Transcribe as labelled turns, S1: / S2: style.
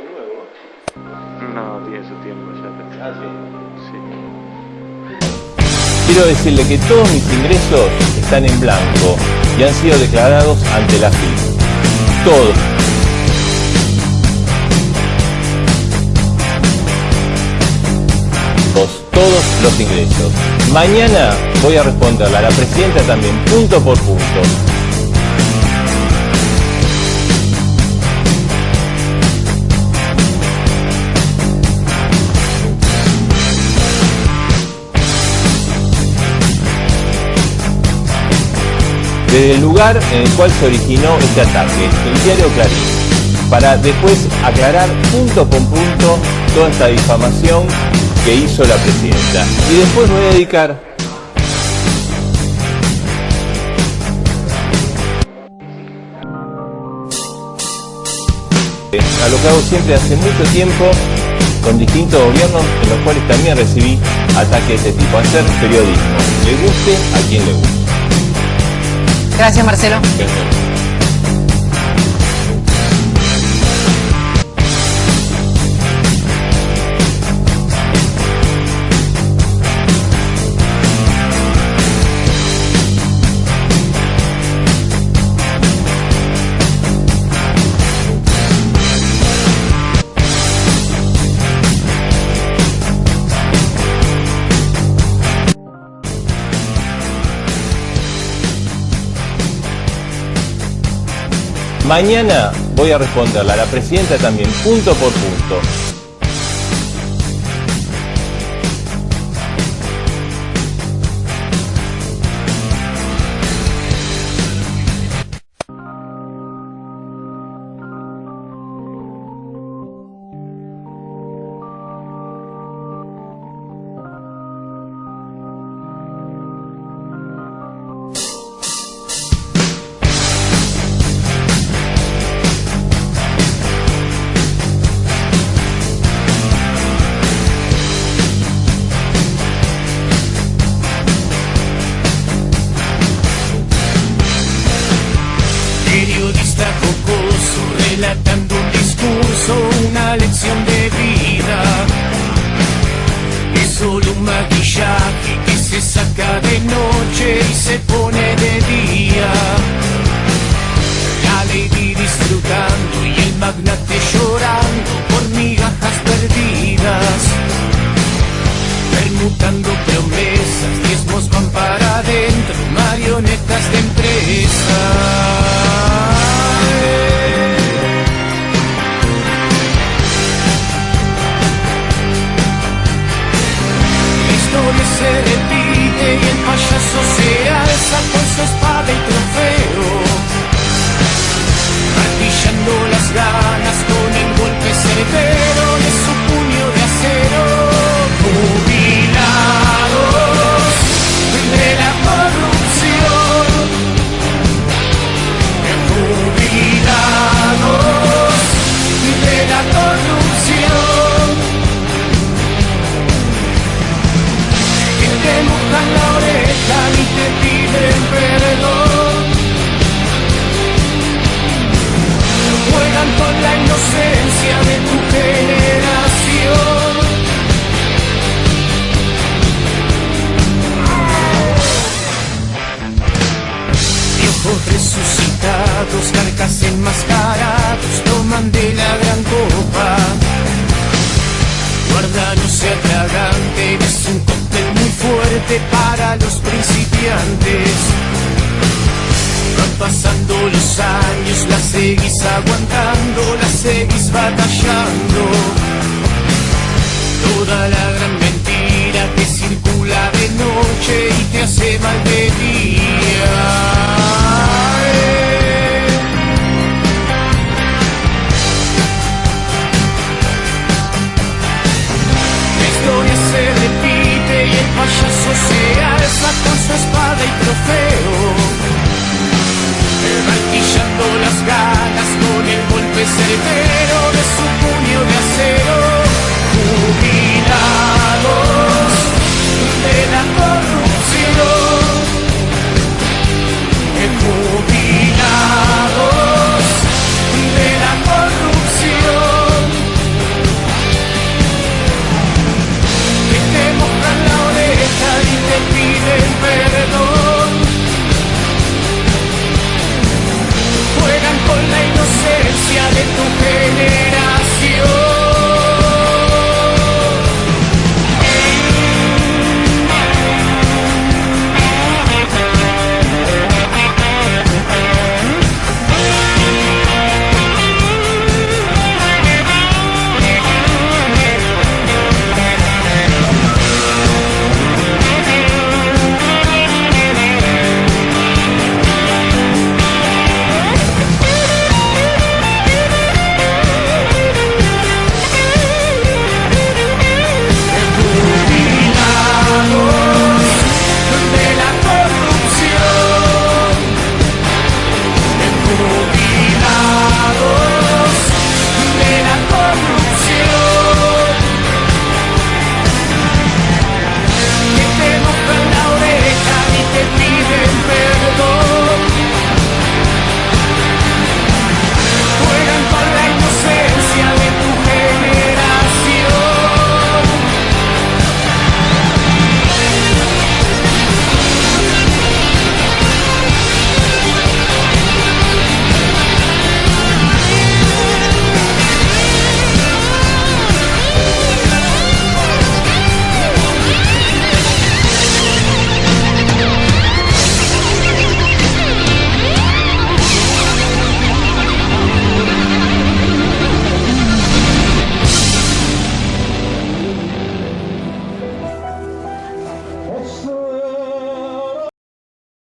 S1: nuevo.
S2: No, tiene su tiempo ya.
S1: Ah, sí.
S2: Sí.
S3: Quiero decirle que todos mis ingresos están en blanco y han sido declarados ante la FIP. Todos. Todos, todos los ingresos. Mañana voy a responderle a la presidenta también, punto por punto. Desde el lugar en el cual se originó este ataque, el diario Clarín, para después aclarar punto por punto toda esta difamación que hizo la presidenta. Y después voy a dedicar a lo que hago siempre hace mucho tiempo con distintos gobiernos en los cuales también recibí ataques de este tipo, hacer periodismo, le guste a quien le guste.
S4: Gracias, Marcelo.
S3: Mañana voy a responderle a la presidenta también, punto por punto.
S5: Relatando un discurso, una lección de vida. Es solo un maquillaje que se saca de noche y se pone de día. La lady disfrutando y el magnate llorando por migajas perdidas. Se repite y el payaso se alza Resucitados, carcas enmascarados, toman de la gran copa. Guarda, no sea tragante, es un cóctel muy fuerte para los principiantes. Van pasando los años, la seguís aguantando, la seguís batallando. Toda la gran mentira que circula de noche y te hace mal de. Repite y el payaso se alza con su espada y trofeo. Martillando las ganas con el golpe severo